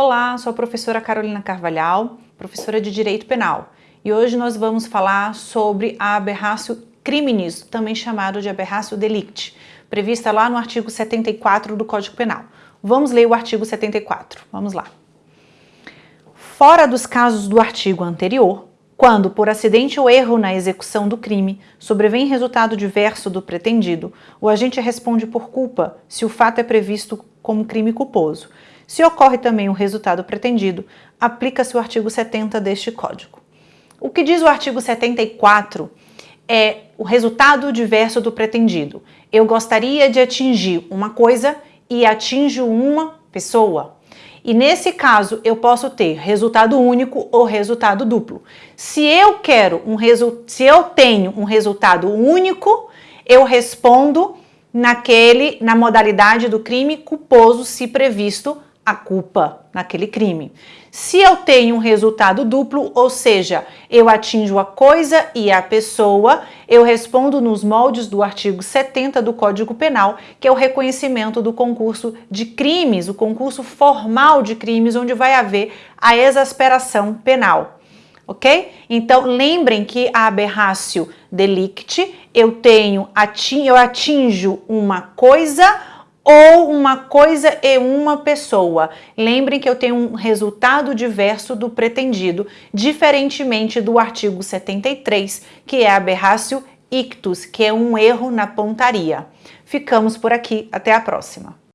Olá, sou a professora Carolina Carvalhal, professora de Direito Penal. E hoje nós vamos falar sobre a aberratio criminis, também chamado de aberratio delicti, prevista lá no artigo 74 do Código Penal. Vamos ler o artigo 74, vamos lá. Fora dos casos do artigo anterior, quando, por acidente ou erro na execução do crime, sobrevém resultado diverso do pretendido, o agente responde por culpa se o fato é previsto como crime culposo, se ocorre também o resultado pretendido, aplica-se o artigo 70 deste Código. O que diz o artigo 74 é o resultado diverso do pretendido. Eu gostaria de atingir uma coisa e atinjo uma pessoa. E nesse caso, eu posso ter resultado único ou resultado duplo. Se eu quero um se eu tenho um resultado único, eu respondo naquele na modalidade do crime culposo se previsto a culpa naquele crime. Se eu tenho um resultado duplo, ou seja, eu atinjo a coisa e a pessoa, eu respondo nos moldes do artigo 70 do Código Penal, que é o reconhecimento do concurso de crimes, o concurso formal de crimes, onde vai haver a exasperação penal. Ok? Então, lembrem que a aberratio delicti, eu tenho, eu atinjo uma coisa ou uma coisa e uma pessoa. Lembrem que eu tenho um resultado diverso do pretendido, diferentemente do artigo 73, que é aberratio ictus, que é um erro na pontaria. Ficamos por aqui, até a próxima.